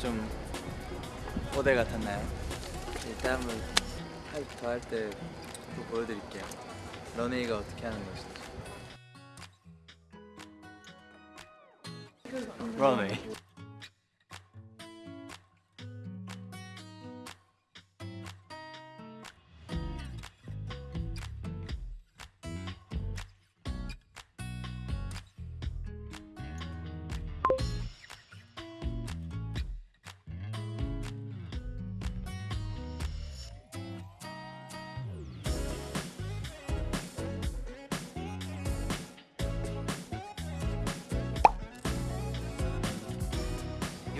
좀 모델 같았나요? 이따 한번 하이프 더할때 보여드릴게요. 런웨이가 어떻게 하는 것인지. 런웨이.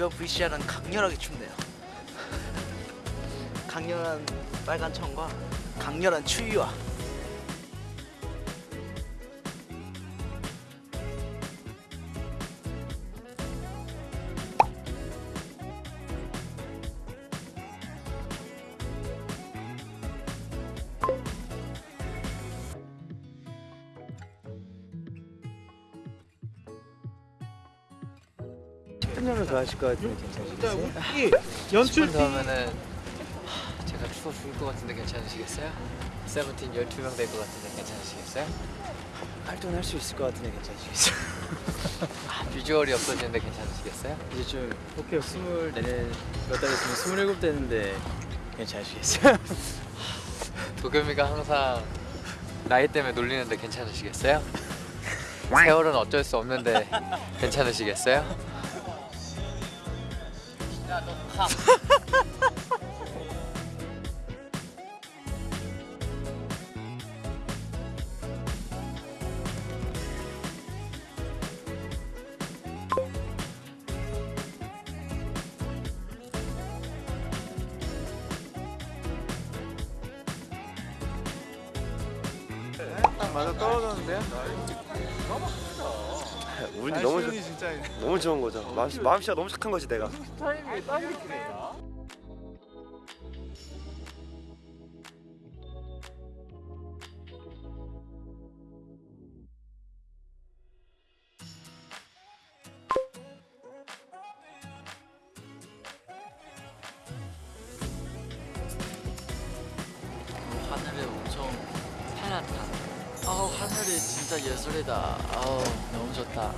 이번 VCR은 강렬하게 춥네요. 강렬한 빨간 천과 강렬한 추위와 팬념을 좋아하실 것 같으면 괜찮으시겠어요? 연출 10분 더 하면은 하, 제가 추워 죽을 것 같은데 괜찮으시겠어요? 세븐틴 12명 될 것 같은데 괜찮으시겠어요? 활동할 수 있을 것 같은데 괜찮으시겠어요? 아, 비주얼이 없어지는데 괜찮으시겠어요? 이제 좀 오케이 스물네 몇달 있으면 스물일곱 되는데 괜찮으시겠어요? 도겸이가 항상 나이 때문에 놀리는데 괜찮으시겠어요? 세월은 어쩔 수 없는데 괜찮으시겠어요? 맞아 떨어졌는데요? 너무 좋, 진짜 너무 좋은 거죠. 마음 마음씨가 너무 착한 거지 내가. 타이밍이 딱 이렇게 진짜 예술이다. 아우 너무 좋다.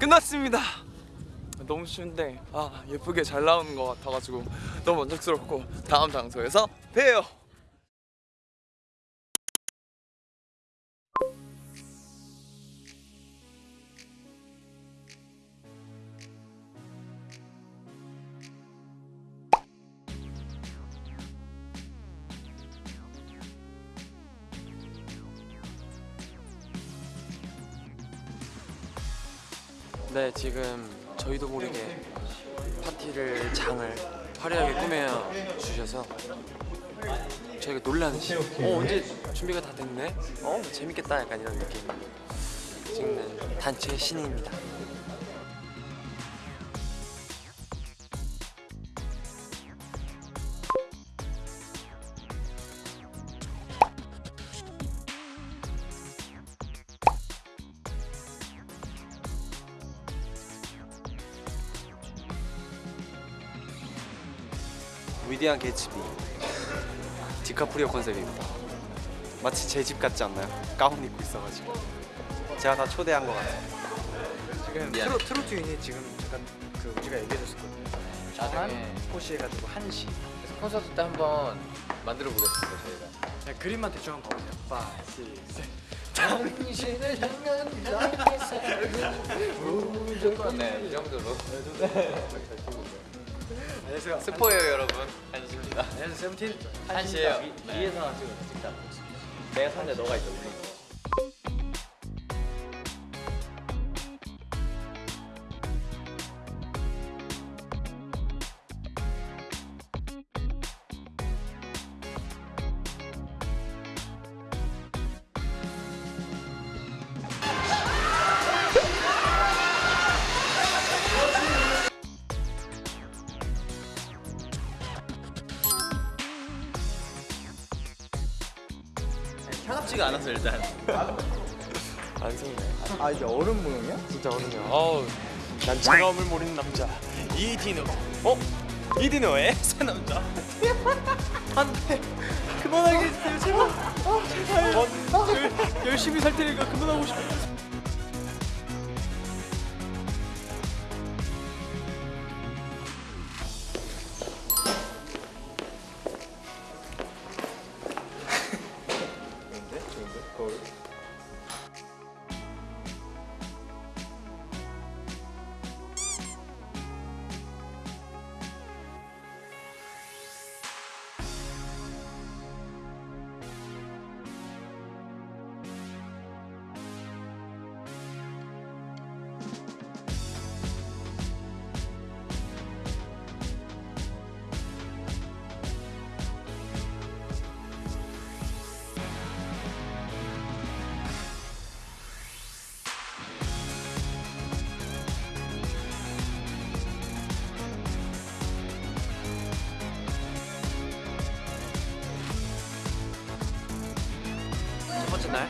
끝났습니다. 너무 쉬운데 아 예쁘게 잘 나오는 것 같아가지고 너무 만족스럽고 다음 장소에서 봬요. 네, 지금 저희도 모르게 파티를 장을 화려하게 꾸며 주셔서 저희가 놀라는 어 언제 준비가 다 됐네? 어 재밌겠다 약간 이런 느낌 찍는 단체 신인입니다. 위대한 개츠비 디카프리오 컨셉입니다 마치 제 집 같지 않나요? 가운 입고 있어가지고 제가 다 초대한 것 같아요 지금 트로 트로트 유닛 지금 잠깐 그 우리가 얘기해줬었거든요. 나중에 호시해가지고 한시. 그래서 콘서트 때 한번 만들어 보겠습니다 저희가. 네, 그림만 대충 한번 봐보세요. 5, 6, 7. 당신을 향한 나의 사랑은 무조건 네, 이 정도로. 안녕하세요. 스포예요 여러분. 한시입니다. 안녕하세요. 세븐틴. 한시예요. 위에서 찍어 찍자. 내가 샀는데 너가 있어. 차갑지가 않았어 일단. 안 속네. 아 이게 얼음 모형이야? 진짜 어른이야. 어우, 난 차가움을 모르는 남자 이디노. 어? 이디노의 새 남자. 안돼. 그만하게 해주세요 제발. 아, 제발. 어, 열심히 살 테니까 그만하고 싶어.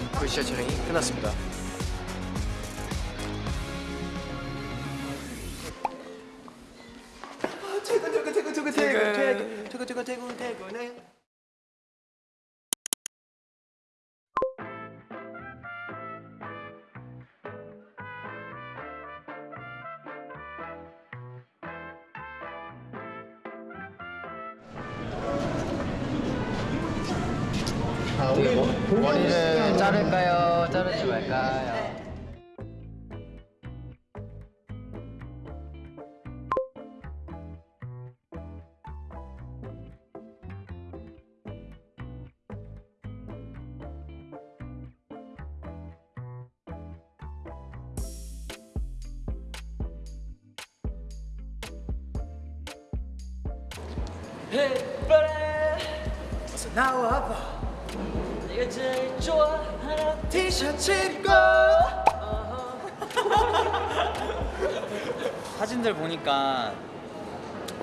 날 VCR 촬영이 끝났습니다. 퇴근 퇴근 퇴근 퇴근 퇴근 퇴근 퇴근 퇴근 퇴근 머리를 자를까요? 자르지 말까요? 어서 나와봐 네가 제일 좋아하는 티셔츠 입고 사진들 보니까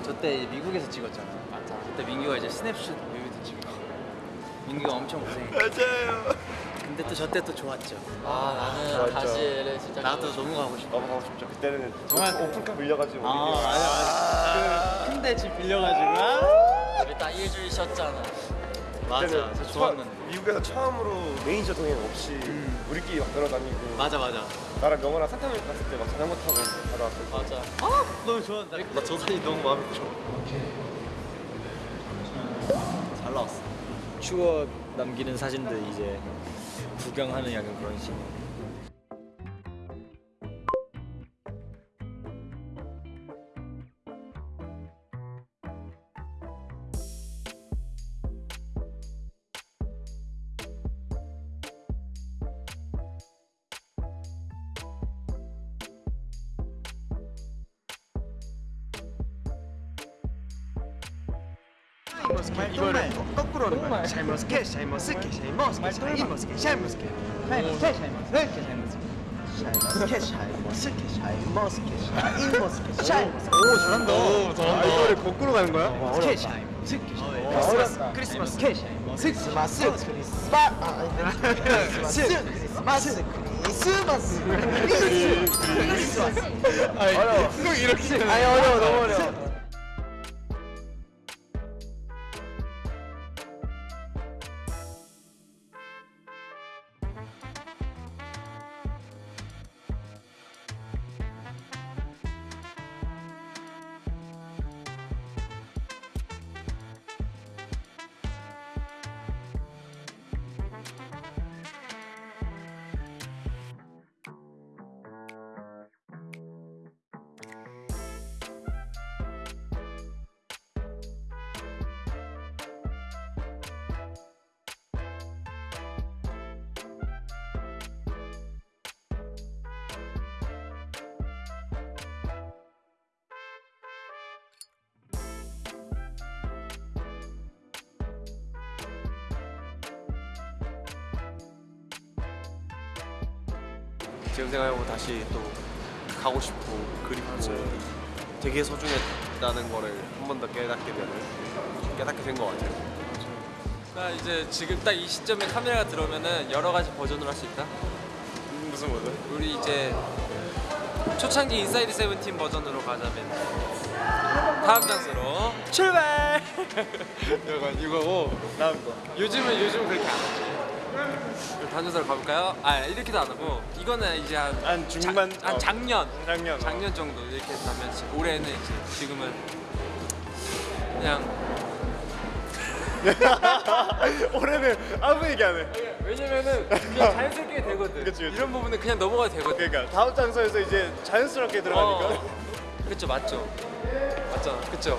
저때 미국에서 찍었잖아. 맞아. 그때 민규가 이제 스냅슛 뮤비도 찍고. 민규가 엄청 고생했고. 맞아요. 근데 또 저때 또 좋았죠. 아 나는 좋았죠. 다시를 진짜 나도 너무 가고 싶어. 너무 가고 싶죠. 그때는 정말 오픈카 밀려가지고. 아 맞아 맞아. 그 큰데 집 빌려가지고. 아. 우리 딱 일주일 쉬었잖아. 맞아. 저 처음- 좋았는데. 미국에서 처음으로 매니저 동행 없이 음. 우리끼리 막 돌아다니고. 맞아 맞아. 나랑 명호랑 산타모니카 갔을 때 막 자전거 타고 받아왔거든. 맞아. 너무 좋았다. 나저 사진 너무 마음에 들어. 잘 나왔어. 추억 남기는 사진들 이제 구경하는 약간 그런 식. 이거를 거꾸로 하는 거야 샤이머스케 샤이머스케 샤이머스케 샤이머스케 샤이머스케 샤이머스케 샤이머스케 샤이머스케 샤이머스케 샤이머스케 샤이머스케 오 잘한다 오 잘한다 이거를 거꾸로 가는 거야? 스케 샤이머스케 크리스마스 크리스마스 케 샤이머스케 크리스마스 크리스마스 크리스마스 크리스마스 크리스마스 어려워 이렇게 아니 어려워 너무 어려워 지금 생각해보면 다시 또 가고 싶고 그립고 되게 소중했다는 거를 한 번 더 깨닫게 되는 깨닫게 된 것 같아요. 나 이제 지금 딱 이 시점에 카메라가 들어오면은 여러 가지 버전으로 할 수 있다. 무슨 버전? 우리 이제 초창기 인사이드 세븐틴 버전으로 가자면 다음 장소로 출발. 이거 이거고 다음 거. 요즘은 요즘 그렇게 안 하지. 장소로 가볼까요? 아 이렇게도 안 하고 이거는 이제 한, 한 중반? 자, 한 어. 작년 작년, 어. 작년 정도 이렇게 하면 지- 올해는 이제 지금은 그냥 올해는 아무 얘기 안 해. 왜냐면은 그냥 자연스럽게 되거든. 그치, 그치. 이런 부분은 그냥 넘어가도 되거든. 그러니까 다음 장소에서 이제 자연스럽게 들어가니까 어. 그쵸 맞죠 맞잖아 그쵸